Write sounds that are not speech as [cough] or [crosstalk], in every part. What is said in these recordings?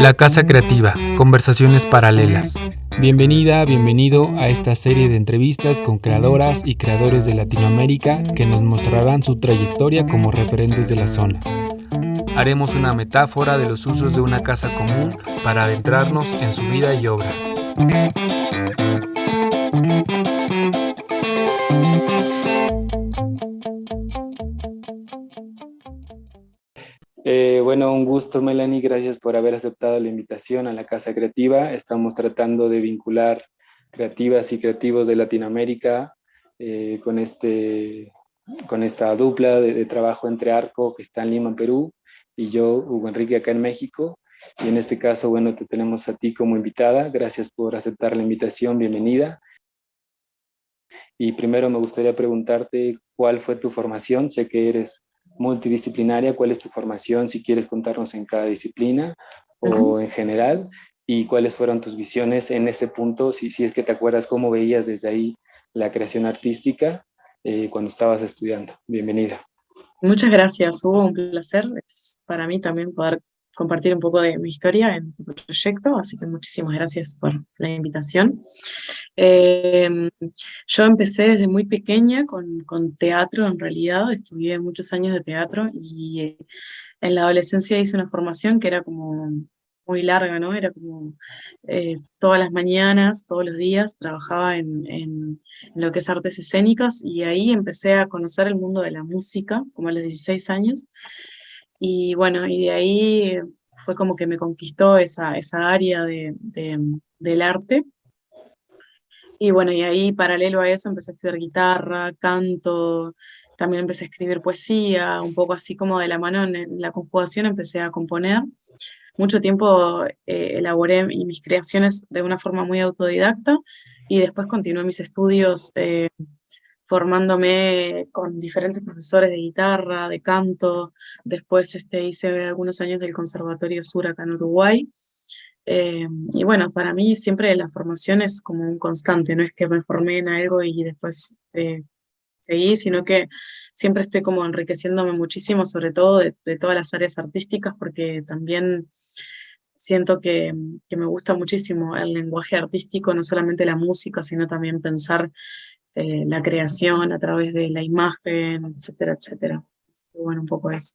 La Casa Creativa, conversaciones paralelas. Bienvenida, bienvenido a esta serie de entrevistas con creadoras y creadores de Latinoamérica que nos mostrarán su trayectoria como referentes de la zona. Haremos una metáfora de los usos de una casa común para adentrarnos en su vida y obra. Bueno, un gusto Melanie, gracias por haber aceptado la invitación a la Casa Creativa. Estamos tratando de vincular creativas y creativos de Latinoamérica eh, con, este, con esta dupla de, trabajo entre Arco, que está en Lima, Perú, y yo, Hugo Enrique, acá en México. Y en este caso, bueno, te tenemos a ti como invitada. Gracias por aceptar la invitación, bienvenida. Y primero me gustaría preguntarte cuál fue tu formación. Sé que eres multidisciplinaria, cuál es tu formación, si quieres contarnos en cada disciplina o en general, y cuáles fueron tus visiones en ese punto, si, si es que te acuerdas cómo veías desde ahí la creación artística eh, cuando estabas estudiando. Bienvenida. Muchas gracias, hubo un placer. Es para mí también poder compartir un poco de mi historia en tu proyecto, así que muchísimas gracias por la invitación. Em, yo empecé desde muy pequeña con, con, teatro, en realidad, estudié muchos años de teatro y eh, en la adolescencia hice una formación que era como muy larga, ¿no? Era como eh, todas las mañanas, todos los días, trabajaba en, en, lo que es artes escénicas y ahí empecé a conocer el mundo de la música, como a los 16 años, y bueno, y de ahí fue como que me conquistó esa, esa área de, del arte. Y bueno, y ahí paralelo a eso empecé a estudiar guitarra, canto, también empecé a escribir poesía, un poco así como de la mano en la conjugación empecé a componer. Mucho tiempo eh, elaboré mis creaciones de una forma muy autodidacta y después continué mis estudios eh, formándome con diferentes profesores de guitarra, de canto, después este, hice algunos años del Conservatorio Sur acá en Uruguay, eh, y bueno, para mí siempre la formación es como un constante, no es que me formé en algo y después eh, seguí, sino que siempre estoy como enriqueciéndome muchísimo, sobre todo de, todas las áreas artísticas, porque también siento que, que, me gusta muchísimo el lenguaje artístico, no solamente la música, sino también pensar eh, la creación a través de la imagen, etcétera, etcétera. bueno, un poco eso.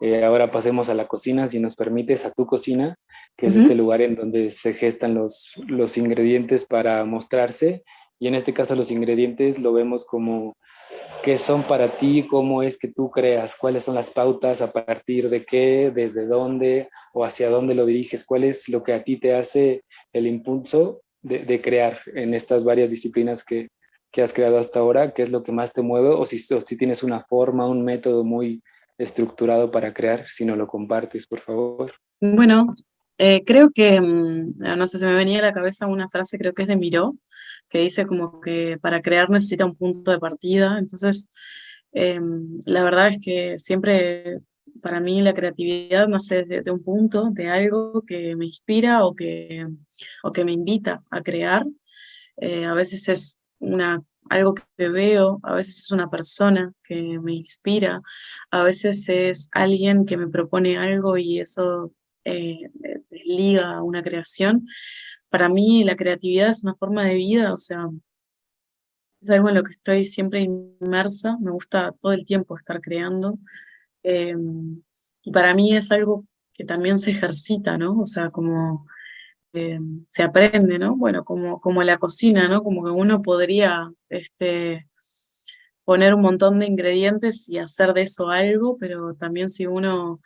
Eh, ahora pasemos a la cocina, si nos permites, a tu cocina, que es este lugar en donde se gestan los, los ingredientes para mostrarse. Y en este caso los ingredientes lo vemos como qué son para ti, cómo es que tú creas, cuáles son las pautas, a partir de qué, desde dónde o hacia dónde lo diriges, cuál es lo que a ti te hace el impulso de, crear en estas varias disciplinas que, que, has creado hasta ahora? ¿Qué es lo que más te mueve? O si, si tienes una forma, un método muy estructurado para crear, si no lo compartes, por favor. Bueno, eh, creo que, mm, no sé, se me venía a la cabeza una frase, creo que es de Miró, que dice como que para crear necesita un punto de partida. Entonces, em, la verdad es que siempre para mí la creatividad nace de, un punto, de algo que me inspira o que, o que me invita a crear. Eh, a veces es una, algo que veo, a veces es una persona que me inspira, a veces es alguien que me propone algo y eso eh, liga a una creación. Para mí la creatividad es una forma de vida, o sea, es algo en lo que estoy siempre inmersa, me gusta todo el tiempo estar creando, Em, y para mí es algo que también se ejercita, ¿no? O sea, como em, se aprende, ¿no? Bueno, como, como la cocina, ¿no? Como que uno podría este, poner un montón de ingredientes y hacer de eso algo, pero también si uno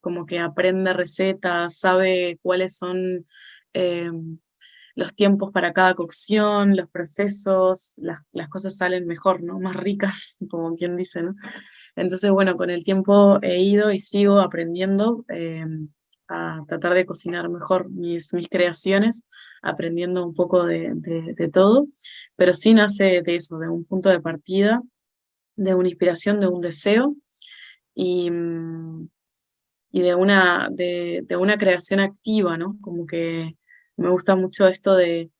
como que aprende recetas, sabe cuáles son em, los tiempos para cada cocción, los procesos, las, las, cosas salen mejor, ¿no? Más ricas, [laughs] como quien dice, ¿no? Entonces, bueno, con el tiempo he ido y sigo aprendiendo em, a tratar de cocinar mejor mis, mis creaciones, aprendiendo un poco de, de, todo, pero sí nace de eso, de un punto de partida, de una inspiración, de un deseo y, y de, una, de, de una creación activa, ¿no? Como que me gusta mucho esto de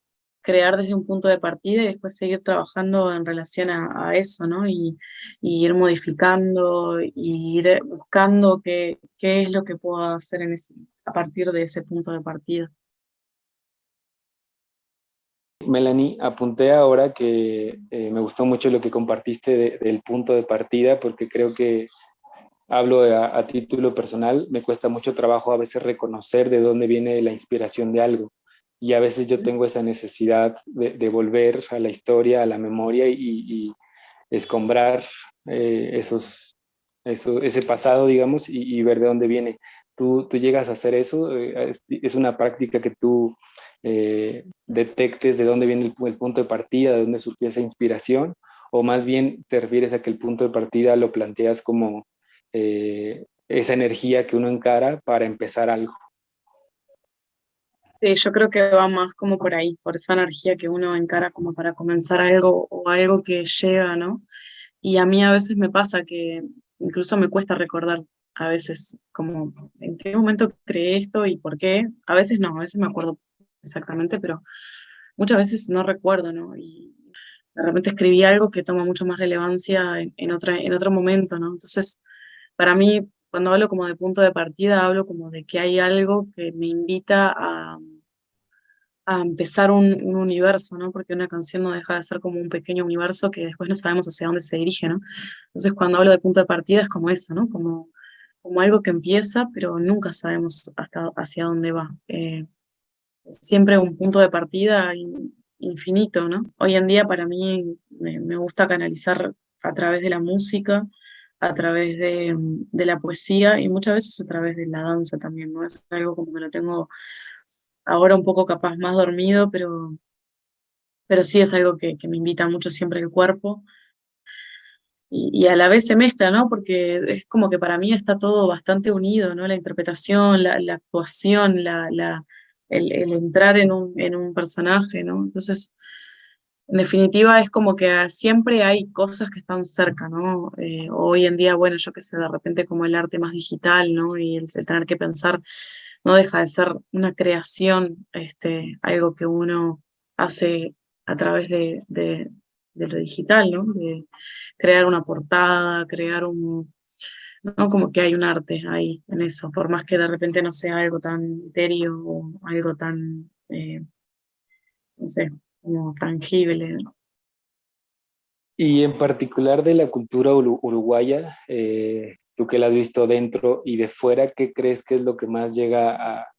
crear desde un punto de partida y después seguir trabajando en relación a, eso, ¿no? Y, ir modificando, y ir buscando qué, es lo que puedo hacer a partir de ese punto de partida. Melanie, apunté ahora que eh, me gustó mucho lo que compartiste del punto de partida, porque creo que hablo a, a, título personal, me cuesta mucho trabajo a veces reconocer de dónde viene la inspiración de algo y a veces yo tengo esa necesidad de, volver a la historia, a la memoria y, escombrar eh, esos, eso, ese pasado, digamos, y, ver de dónde viene. Tú, tú llegas a hacer eso, eh, es, una práctica que tú eh, detectes de dónde viene el, punto de partida, de dónde surgió esa inspiración, o más bien te refieres a que el punto de partida lo planteas como esa energía que uno encara para empezar algo. Sí, yo creo que va más como por ahí, por esa energía que uno encara como para comenzar algo o algo que llega, ¿no? Y a mí a veces me pasa que incluso me cuesta recordar a veces como en qué momento creé esto y por qué. A veces no, a veces me acuerdo exactamente, pero muchas veces no recuerdo, ¿no? Y de repente escribí algo que toma mucho más relevancia en, en, otra, en otro momento, ¿no? Entonces, para mí, cuando hablo como de punto de partida, hablo como de que hay algo que me invita a, a empezar un, universo, ¿no? Porque una canción no deja de ser como un pequeño universo que después no sabemos hacia dónde se dirige, ¿no? Entonces cuando hablo de punto de partida es como eso, ¿no? Como, como algo que empieza, pero nunca sabemos hasta hacia dónde va. Eh, siempre un punto de partida infinito, ¿no? Hoy en día para mí me, gusta canalizar a través de la música, a través de, de, la poesía y muchas veces a través de la danza también, ¿no? Es algo como que lo tengo ahora un poco capaz más dormido, pero, pero sí es algo que, me invita mucho siempre el cuerpo. Y, a la vez se mezcla, ¿no? Porque es como que para mí está todo bastante unido, ¿no? La interpretación, la, actuación, la, el, entrar en un, en un personaje, ¿no? Entonces, en definitiva es como que siempre hay cosas que están cerca, ¿no? Eh, hoy en día, bueno, yo qué sé, de repente como el arte más digital, ¿no? Y el tener que pensar no deja de ser una creación, este, algo que uno hace a través de, de, lo digital, ¿no? De crear una portada, crear un, ¿no? Como que hay un arte ahí en eso, por más que de repente no sea algo tan etéreo o algo tan, eh, no sé, como tangible. Y en particular de la cultura uruguaya, eh, tú que la has visto dentro y de fuera, ¿qué crees que es lo que más llega a,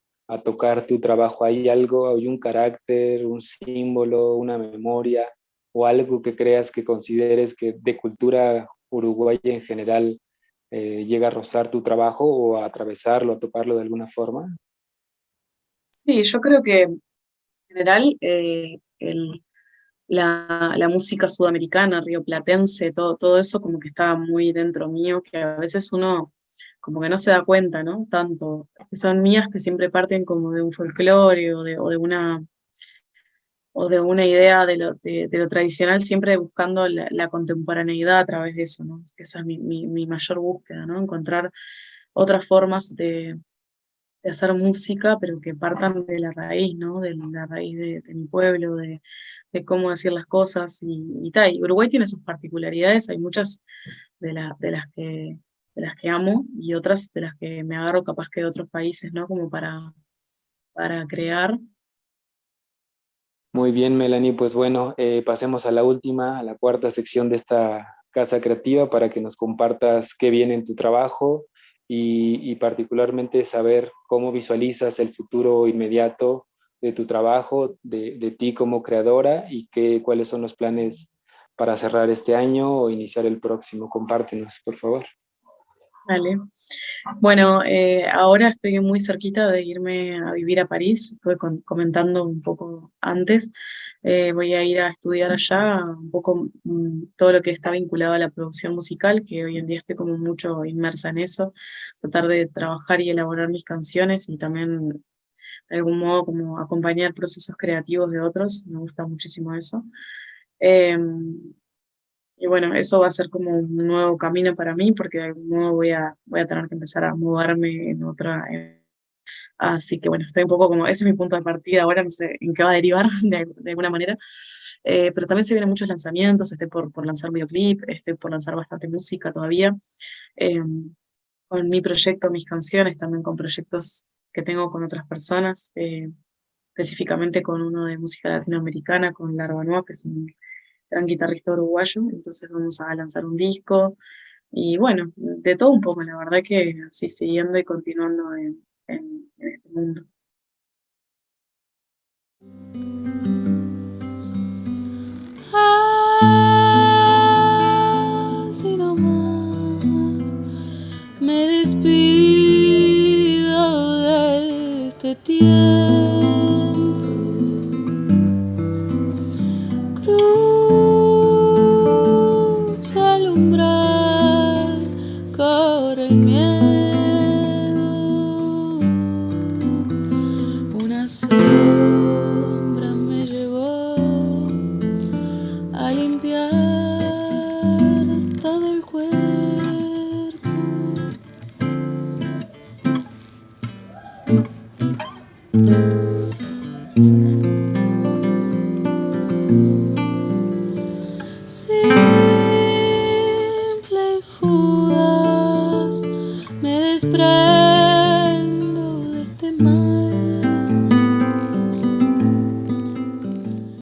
tocar tu trabajo? ¿Hay algo, hay un carácter, un símbolo, una memoria o algo que creas que consideres que de cultura uruguaya en general eh, llega a rozar tu trabajo o a atravesarlo, a tocarlo de alguna forma? Sí, yo creo que en general eh, el, la, música sudamericana, rioplatense, todo, todo eso como que estaba muy dentro mío, que a veces uno como que no se da cuenta, ¿no? Tanto, son mías que siempre parten como de un folclore o de, una o de una idea de lo, de, lo tradicional, siempre buscando la, contemporaneidad a través de eso, ¿no? Esa es mi, mi, mayor búsqueda, ¿no? Encontrar otras formas de, de, hacer música, pero que partan de la raíz, ¿no? De la raíz de, de mi pueblo, de, de cómo decir las cosas y, tal. Uruguay tiene sus particularidades, hay muchas de, de, las que, de las que amo y otras de las que me agarro capaz que de otros países, ¿no? Como para, para crear. Muy bien, Melanie, pues bueno, eh, pasemos a la última, a la cuarta sección de esta casa creativa para que nos compartas qué viene en tu trabajo y, particularmente saber cómo visualizas el futuro inmediato de tu trabajo, de, de ti como creadora y qué, cuáles son los planes para cerrar este año o iniciar el próximo. Compártenos, por favor. Vale. Bueno, eh, ahora estoy muy cerquita de irme a vivir a París, estuve comentando un poco antes. Eh, voy a ir a estudiar allá un poco mm, todo lo que está vinculado a la producción musical, que hoy en día estoy como mucho inmersa en eso, tratar de trabajar y elaborar mis canciones y también de algún modo como acompañar procesos creativos de otros, me gusta muchísimo eso. Em, y bueno, eso va a ser como un nuevo camino para mí, porque de algún modo voy a, voy a tener que empezar a mudarme en otra, Así que bueno, estoy un poco como, ese es mi punto de partida ahora, no sé en qué va a derivar [laughs] de, alguna manera. Eh, pero también se vienen muchos lanzamientos, estoy por, por lanzar videoclip, estoy por lanzar bastante música todavía. Em, con mi proyecto, mis canciones, también con proyectos que tengo con otras personas, eh, específicamente con uno de música latinoamericana, con Larvanoa, que es un gran guitarrista uruguayo, entonces vamos a lanzar un disco, y bueno, de todo un poco, la verdad que así siguiendo y continuando en, en, este mundo. Así nomás me despido de este tiempo.